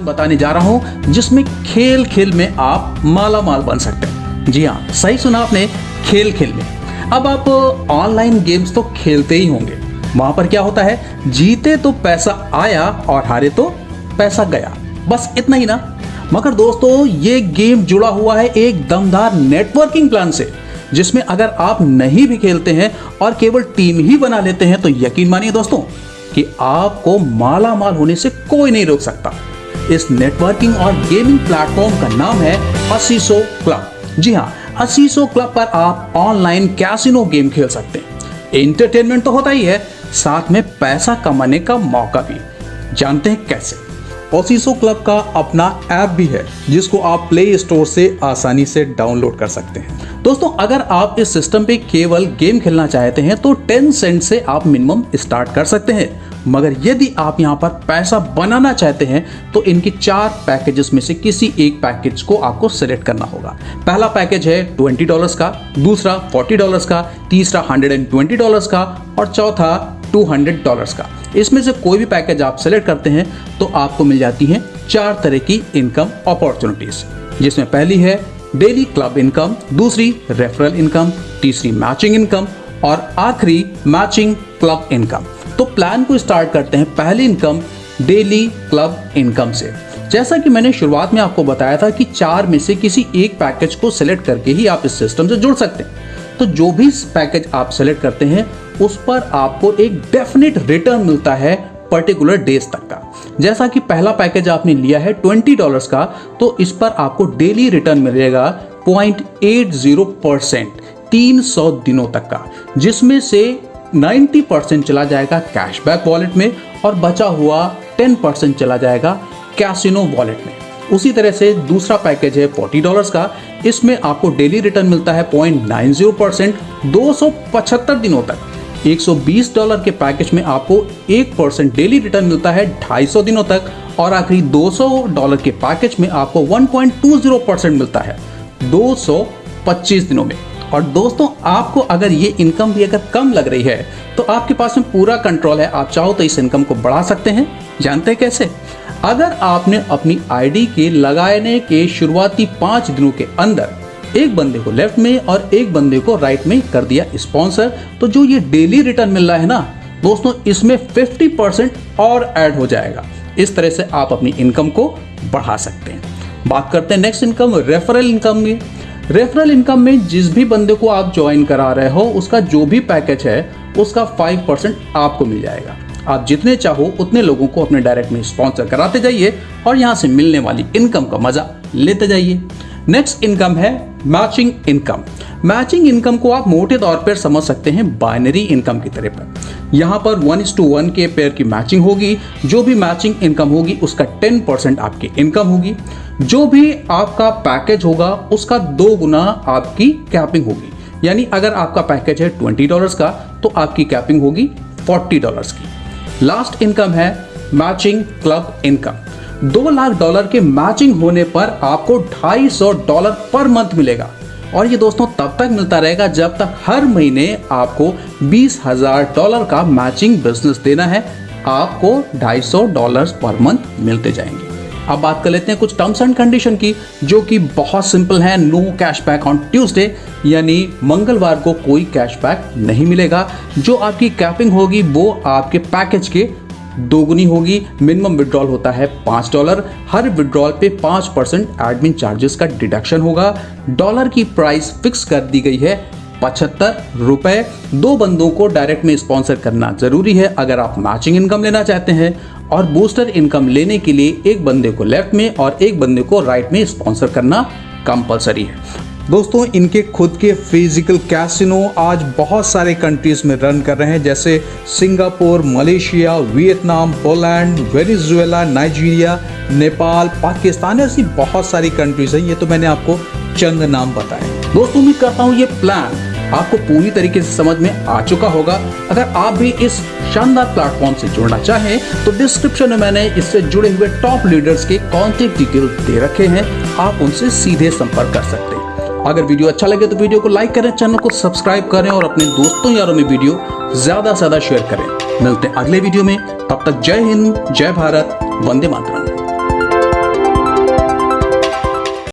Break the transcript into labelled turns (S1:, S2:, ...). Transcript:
S1: बताने जा रहा हूँ, जिसमें खेल खेल में आप माला माल बन सकते हैं। जी हाँ सही सुना आपने, खेल खेल में। अब आप ऑनलाइन गेम्स तो खेलते ही होंगे। वहाँ पर क्या होता है, जीते तो पैसा आया और हारे तो पैसा गया। बस इतना ही ना। मगर दोस्तों, ये गेम जुड़ा हुआ है एक दमदार नेटवर्किंग प्लान से, जिसमें अगर आप नहीं भी खेलते हैं और केवल टीम ही बना लेते हैं तो यकीन मानिए दोस्तों, कि आपको माला माल होने से कोई नहीं रोक सकता। इस नेटवर्किंग और गेमिंग प्लेटफॉर्म का नाम है असीसो क्लब जी हाँ असीसो क्लब पर आप ऑनलाइन कैसिनो गेम खेल सकते हैं। एंटरटेनमेंट तो होता ही है, साथ में पैसा कमाने का मौका भी। जानते हैं कैसे? ओसीसो क्लब का अपना ऐप भी है, जिसको आप प्ले स्टोर से आसानी से डाउनलोड कर सकते हैं। दोस्तों, अगर आप इस सिस्टम पे केवल गेम खेलना चाहते हैं तो 10 सेंट से आप मिनिमम स्टार्ट कर सकते हैं। मगर यदि आप यहाँ पर पैसा बनाना चाहते हैं तो इनके चार पैकेजेस में से किसी एक पैकेज को आपको सिलेक्ट करना होगा। पहला पैकेज है ट्वेंटी डॉलर्स का, दूसरा फोर्टी डॉलर्स का, तीसरा हंड्रेड एंड ट्वेंटी डॉलर्स का, और चौथा टू हंड्रेड डॉलर्स का। इसमें से कोई भी पैकेज आप सेलेक्ट करते हैं तो आपको मिल जाती हैं चार तरह की इनकम अपॉर्चुनिटीज़ जिसमें पहली है डेली क्लब इनकम दूसरी रेफरल इनकम तीसरी मैचिंग इनकम और आखिरी मैचिंग क्लब इनकम तो प्लान को स्टार्ट करते हैं पहली इनकम डेली क्लब इनकम से। जैसा कि मैंने शुरुआत में आपको बताया था कि चार में से किसी एक पैकेज को सिलेक्ट करके ही आप इस सिस्टम से जुड़ सकते हैं। तो जो भी पैकेज आप सेलेक्ट करते हैं, उस पर आपको एक डेफिनेट रिटर्न मिलता है पर्टिकुलर डेज़ तक का। जैसा कि पहला पैकेज आपने लिया है ट्वेंटी डॉलर्स का तो इस पर आपको डेली रिटर्न मिलेगा पॉइंट एट ज़ीरो परसेंट तीन सौ दिनों तक का, जिसमें से 90 परसेंट चला जाएगा कैशबैक वॉलेट में और बचा हुआ 10 परसेंट चला जाएगा कैसिनो वॉलेट में। उसी तरह से दूसरा पैकेज है फोर्टी डॉलर्स का। इसमें आपको डेली रिटर्न मिलता है पॉइंट नाइन ज़ीरो परसेंट दो सौ पचहत्तर दिनों तक। 120 डॉलर के पैकेज में आपको एक परसेंट डेली रिटर्न मिलता है 250 दिनों तक और आखिरी 200 डॉलर के पैकेज में आपको 1.20 परसेंट मिलता है 225 दिनों में। और दोस्तों, आपको अगर ये इनकम भी अगर कम लग रही है तो आपके पास में पूरा कंट्रोल है। आप चाहो तो इस इनकम को बढ़ा सकते हैं। जानते हैं कैसे? अगर आपने अपनी आईडी के लगाने के शुरुआती पाँच दिनों के अंदर एक बंदे को लेफ़्ट में और एक बंदे को राइट में कर दिया स्पॉन्सर तो जो ये डेली रिटर्न मिल रहा है ना, दोस्तों, इसमें 50 परसेंट और ऐड हो जाएगा। इस तरह से आप अपनी इनकम को बढ़ा सकते हैं। बात करते हैं नेक्स्ट इनकम रेफरल इनकम में रेफरल इनकम में जिस भी बंदे को आप ज्वाइन करा रहे हो, उसका जो भी पैकेज है, उसका फाइव परसेंट आपको मिल जाएगा। आप जितने चाहो, उतने लोगों को अपने डायरेक्ट में स्पॉन्सर कराते जाइए और यहाँ से मिलने वाली इनकम का मज़ा लेते जाइए। नेक्स्ट इनकम है मैचिंग इनकम मैचिंग इनकम को आप मोटे तौर पर समझ सकते हैं बाइनरी इनकम की तरह पर। यहाँ पर वन इज़ टू वन के पेयर की मैचिंग होगी। जो भी मैचिंग इनकम होगी, उसका टेन परसेंट आपकी इनकम होगी। जो भी आपका पैकेज होगा, उसका दो गुना आपकी कैपिंग होगी। यानी अगर आपका पैकेज है ट्वेंटी डॉलर्स का तो आपकी कैपिंग होगी फोर्टी डॉलर्स की। लास्ट इनकम है मैचिंग क्लब इनकम दो लाख डॉलर के मैचिंग होने पर आपको ढाई सौ डॉलर पर मंथ मिलेगा। और ये दोस्तों तब तक मिलता रहेगा जब तक हर महीने आपको बीस हज़ार डॉलर का मैचिंग बिज़नेस देना है। आपको ढाई सौ डॉलर पर मंथ मिलते जाएँगे। अब बात कर लेते हैं कुछ टर्म्स एंड कंडीशन की, जो कि बहुत सिंपल है। नो कैशबैक ऑन ट्यूसडे यानी मंगलवार को कोई कैशबैक नहीं मिलेगा। जो आपकी कैपिंग होगी, वो आपके पैकेज के दोगुनी होगी। मिनिमम विड्रॉल होता है पाँच डॉलर हर विड्रॉल पे पाँच परसेंट एडमिन चार्जेस का डिडक्शन होगा। डॉलर की प्राइस फिक्स कर दी गई है पचहत्तर रुपए। दो बंदों को डायरेक्ट में स्पॉन्सर करना ज़रूरी है। अगर आप मैचिंग इनकम लेना चाहते हैं और बूस्टर इनकम लेने के लिए एक बंदे को लेफ़्ट में और एक बंदे को राइट में स्पॉन्सर करना कंपलसरी है। दोस्तों, इनके खुद के फ़िज़िकल कैसिनो आज बहुत सारे कंट्रीज़ में रन कर रहे हैं, जैसे Singapore, Malaysia, Vietnam, Poland, Venezuela, Nigeria, Nepal, Pakistan, ऐसी बहुत सारी कंट्रीज़ हैं। ये तो मैंने आपको चंद नाम बताए। दोस्तों, उम्मीद करता हूँ ये प्लान आपको पूरी तरीके से समझ में आ चुका होगा। अगर आप भी इस शानदार प्लेटफॉर्म से जुड़ना चाहें तो डिस्क्रिप्शन में मैंने इससे जुड़े हुए टॉप लीडर्स के कॉन्टेक्ट डिटेल दे रखे हैं। आप उनसे सीधे संपर्क कर सकते हैं। अगर वीडियो अच्छा लगे तो वीडियो को लाइक करें, चैनल को सब्सक्राइब करें और अपने दोस्तों यारों में वीडियो ज़्यादा से ज़्यादा शेयर करें। मिलते हैं अगले वीडियो में। तब तक जय हिंद, जय भारत, वंदे मातरम।